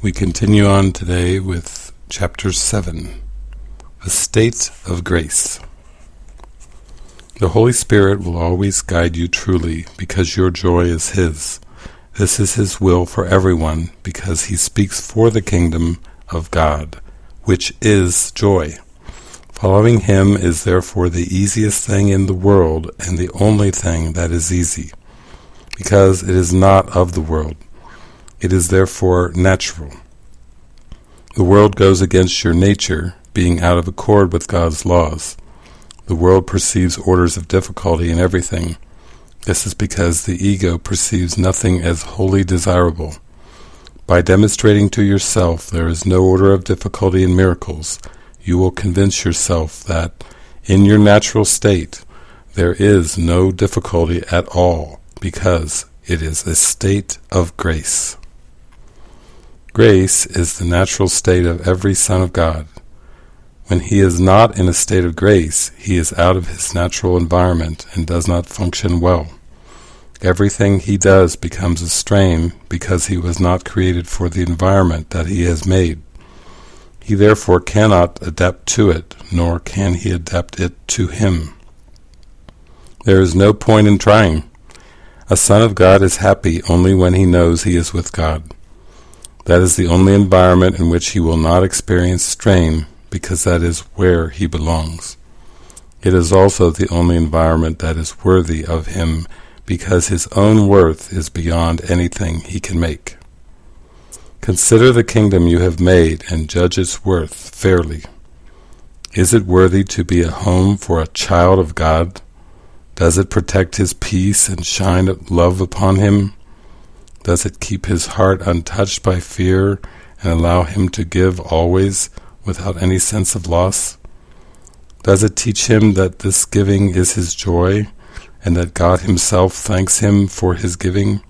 We continue on today with chapter 7, The State of Grace. The Holy Spirit will always guide you truly, because your joy is His. This is His will for everyone, because He speaks for the kingdom of God, which is joy. Following Him is therefore the easiest thing in the world, and the only thing that is easy, because it is not of the world. It is therefore natural. The world goes against your nature, being out of accord with God's laws. The world perceives orders of difficulty in everything. This is because the ego perceives nothing as wholly desirable. By demonstrating to yourself there is no order of difficulty in miracles, you will convince yourself that in your natural state there is no difficulty at all, because it is a state of grace. Grace is the natural state of every son of God. When he is not in a state of grace, he is out of his natural environment and does not function well. Everything he does becomes a strain because he was not created for the environment that he has made. He therefore cannot adapt to it, nor can he adapt it to him. There is no point in trying. A son of God is happy only when he knows he is with God. That is the only environment in which he will not experience strain, because that is where he belongs. It is also the only environment that is worthy of him, because his own worth is beyond anything he can make. Consider the kingdom you have made and judge its worth fairly. Is it worthy to be a home for a child of God? Does it protect his peace and shine love upon him? Does it keep his heart untouched by fear and allow him to give always without any sense of loss? Does it teach him that this giving is his joy and that God himself thanks him for his giving?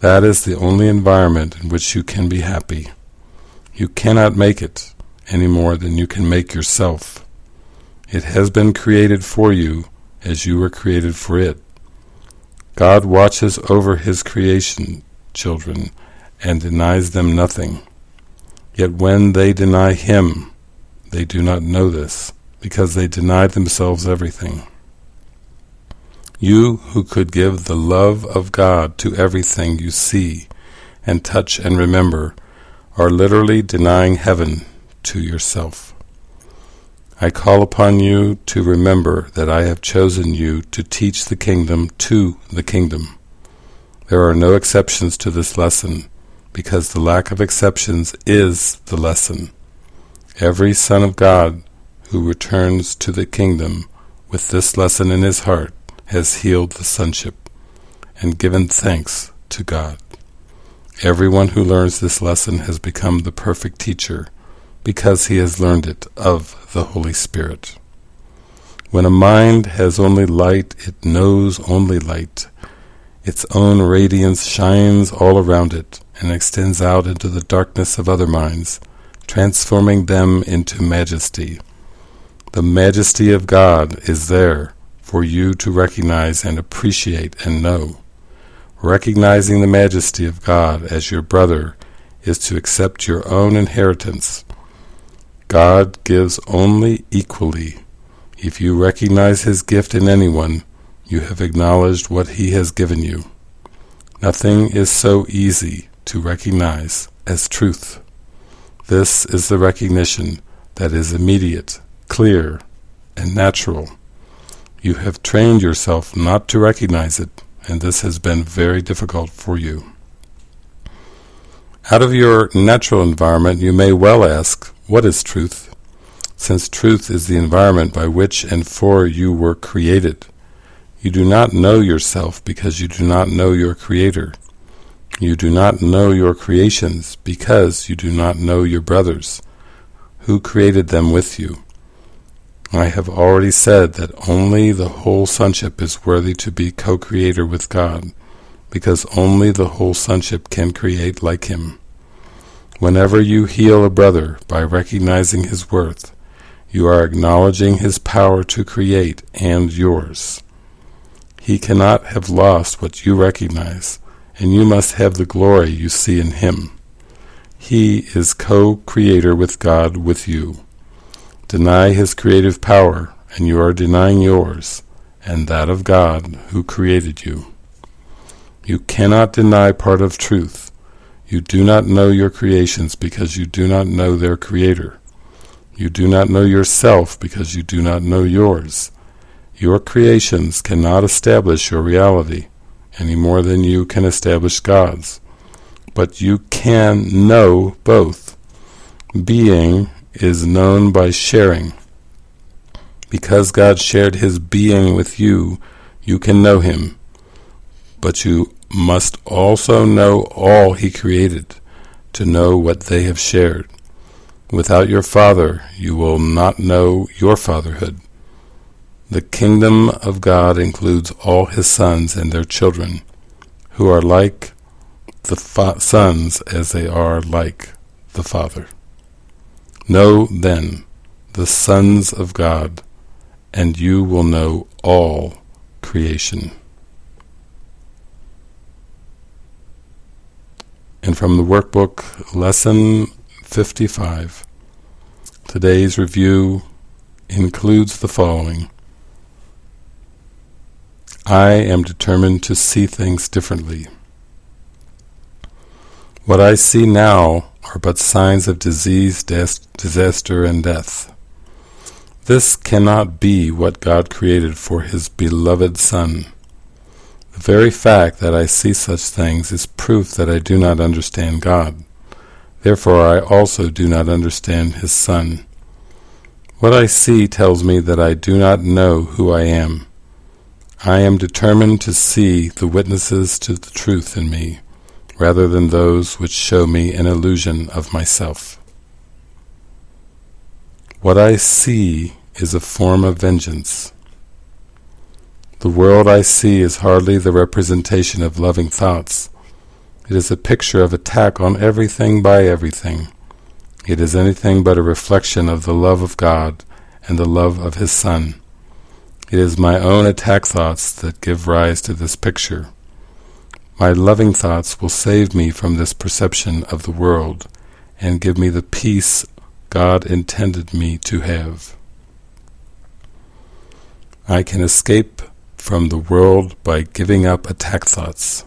That is the only environment in which you can be happy. You cannot make it any more than you can make yourself. It has been created for you as you were created for it. God watches over his creation children and denies them nothing. Yet when they deny him, they do not know this, because they deny themselves everything. You who could give the love of God to everything you see and touch and remember are literally denying heaven to yourself. I call upon you to remember that I have chosen you to teach the kingdom to the kingdom. There are no exceptions to this lesson, because the lack of exceptions is the lesson. Every son of God who returns to the kingdom with this lesson in his heart has healed the sonship and given thanks to God. Everyone who learns this lesson has become the perfect teacher because he has learned it of the Holy Spirit. When a mind has only light, it knows only light. Its own radiance shines all around it and extends out into the darkness of other minds, transforming them into majesty. The majesty of God is there for you to recognize and appreciate and know. Recognizing the majesty of God as your brother is to accept your own inheritance God gives only equally. If you recognize His gift in anyone, you have acknowledged what He has given you. Nothing is so easy to recognize as truth. This is the recognition that is immediate, clear, and natural. You have trained yourself not to recognize it, and this has been very difficult for you. Out of your natural environment you may well ask, what is truth? Since truth is the environment by which and for you were created. You do not know yourself because you do not know your Creator. You do not know your creations because you do not know your brothers, who created them with you. I have already said that only the whole sonship is worthy to be co-creator with God, because only the whole sonship can create like Him. Whenever you heal a brother by recognizing his worth, you are acknowledging his power to create and yours. He cannot have lost what you recognize, and you must have the glory you see in him. He is co-creator with God with you. Deny his creative power, and you are denying yours, and that of God who created you. You cannot deny part of truth. You do not know your creations because you do not know their creator. You do not know yourself because you do not know yours. Your creations cannot establish your reality any more than you can establish God's. But you can know both. Being is known by sharing. Because God shared his being with you, you can know him. But you must also know all he created, to know what they have shared. Without your Father, you will not know your fatherhood. The kingdom of God includes all his sons and their children, who are like the sons as they are like the Father. Know then the sons of God, and you will know all creation. And from the workbook, Lesson 55. Today's review includes the following. I am determined to see things differently. What I see now are but signs of disease, disaster, and death. This cannot be what God created for His beloved Son. The very fact that I see such things is proof that I do not understand God. Therefore I also do not understand his Son. What I see tells me that I do not know who I am. I am determined to see the witnesses to the truth in me, rather than those which show me an illusion of myself. What I see is a form of vengeance. The world I see is hardly the representation of loving thoughts, it is a picture of attack on everything by everything. It is anything but a reflection of the love of God and the love of His Son. It is my own attack thoughts that give rise to this picture. My loving thoughts will save me from this perception of the world and give me the peace God intended me to have. I can escape from the world by giving up attack thoughts.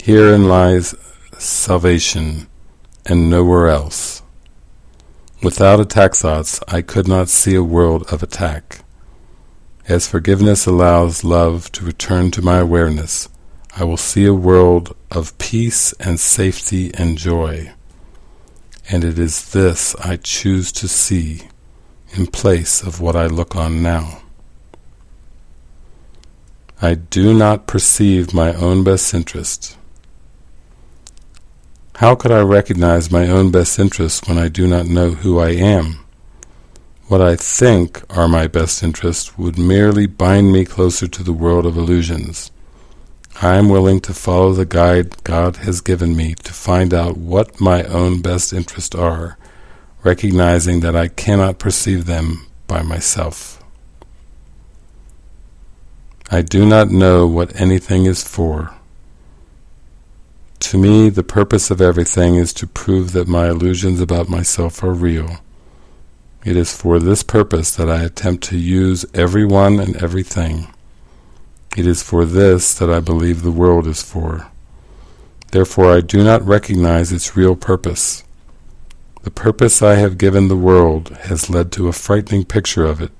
Herein lies salvation, and nowhere else. Without attack thoughts, I could not see a world of attack. As forgiveness allows love to return to my awareness, I will see a world of peace and safety and joy. And it is this I choose to see in place of what I look on now. I do not perceive my own best interest. How could I recognize my own best interests when I do not know who I am? What I think are my best interests would merely bind me closer to the world of illusions. I am willing to follow the guide God has given me to find out what my own best interests are, recognizing that I cannot perceive them by myself. I do not know what anything is for, to me, the purpose of everything is to prove that my illusions about myself are real. It is for this purpose that I attempt to use everyone and everything. It is for this that I believe the world is for. Therefore I do not recognize its real purpose. The purpose I have given the world has led to a frightening picture of it.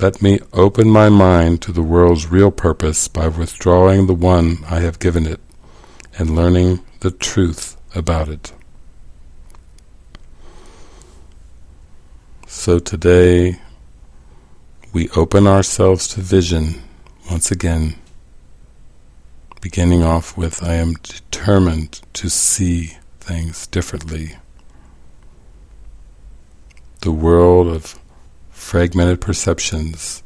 Let me open my mind to the world's real purpose by withdrawing the one I have given it and learning the truth about it. So today we open ourselves to vision once again, beginning off with I am determined to see things differently. The world of fragmented perceptions,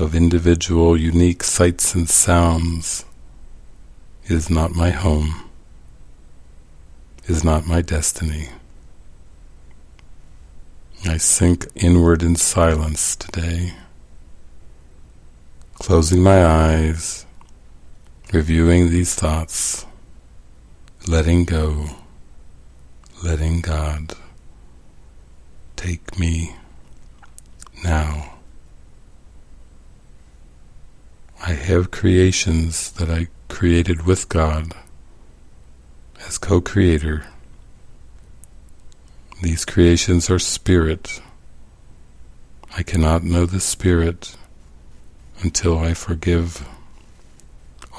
of individual unique sights and sounds, is not my home, is not my destiny. I sink inward in silence today, closing my eyes, reviewing these thoughts, letting go, letting God take me now. I have creations that I created with God as co-creator. These creations are spirit. I cannot know the spirit until I forgive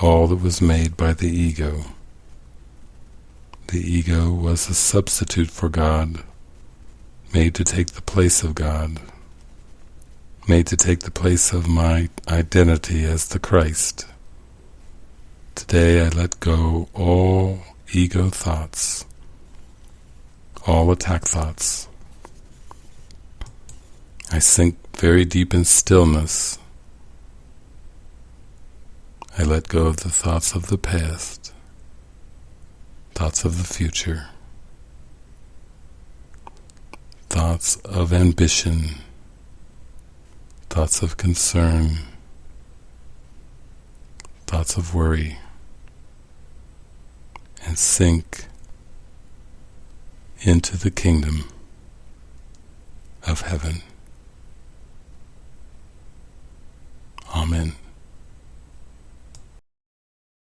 all that was made by the ego. The ego was a substitute for God, made to take the place of God, made to take the place of my identity as the Christ. Today I let go all ego thoughts, all attack thoughts. I sink very deep in stillness. I let go of the thoughts of the past, thoughts of the future, thoughts of ambition, thoughts of concern, thoughts of worry, and sink into the kingdom of heaven. Amen.